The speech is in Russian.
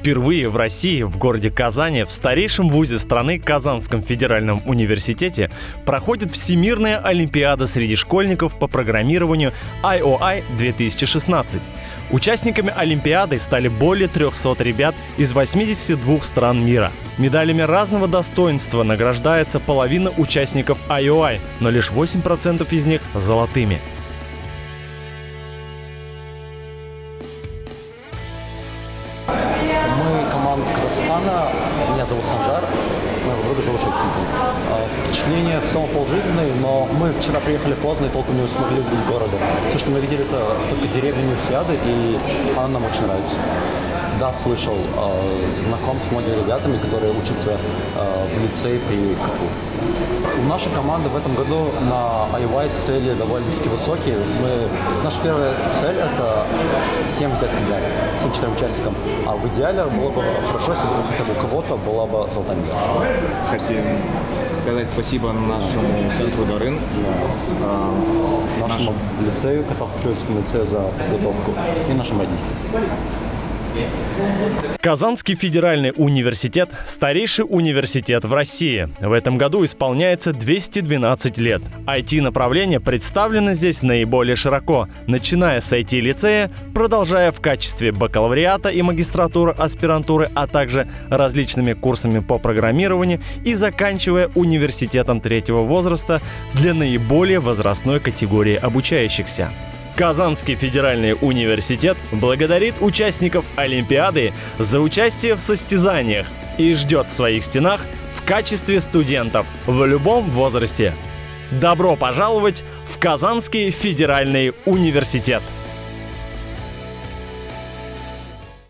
Впервые в России, в городе Казани, в старейшем вузе страны Казанском федеральном университете проходит Всемирная Олимпиада среди школьников по программированию IOI 2016. Участниками Олимпиады стали более 300 ребят из 82 стран мира. Медалями разного достоинства награждается половина участников IOI, но лишь 8% из них золотыми. Мы команда из Казахстана. Меня зовут Санжар. Моего друга зовут Шайкин. Впечатления в целом положительные, но мы вчера приехали поздно и толком не смогли увидеть города. Все, что мы видели, это только деревья универсиады, и она нам очень нравится. Да, слышал, э, знаком с многими ребятами, которые учатся э, в лицее при КФУ. У нашей команды в этом году на IY цели довольно-таки высокие. Мы, наша первая цель – это 7 взять медаль, всем четырем участникам. А в идеале было бы хорошо, если бы хотя бы у кого-то была бы золотая медаль. Хотим сказать спасибо нашему центру Дарын, а, Нашему лицею, Казахстан-Патриотскому лицею за подготовку и нашим родителям. Казанский федеральный университет – старейший университет в России. В этом году исполняется 212 лет. IT-направление представлено здесь наиболее широко, начиная с IT-лицея, продолжая в качестве бакалавриата и магистратуры, аспирантуры, а также различными курсами по программированию и заканчивая университетом третьего возраста для наиболее возрастной категории обучающихся. Казанский федеральный университет благодарит участников Олимпиады за участие в состязаниях и ждет в своих стенах в качестве студентов в любом возрасте. Добро пожаловать в Казанский федеральный университет!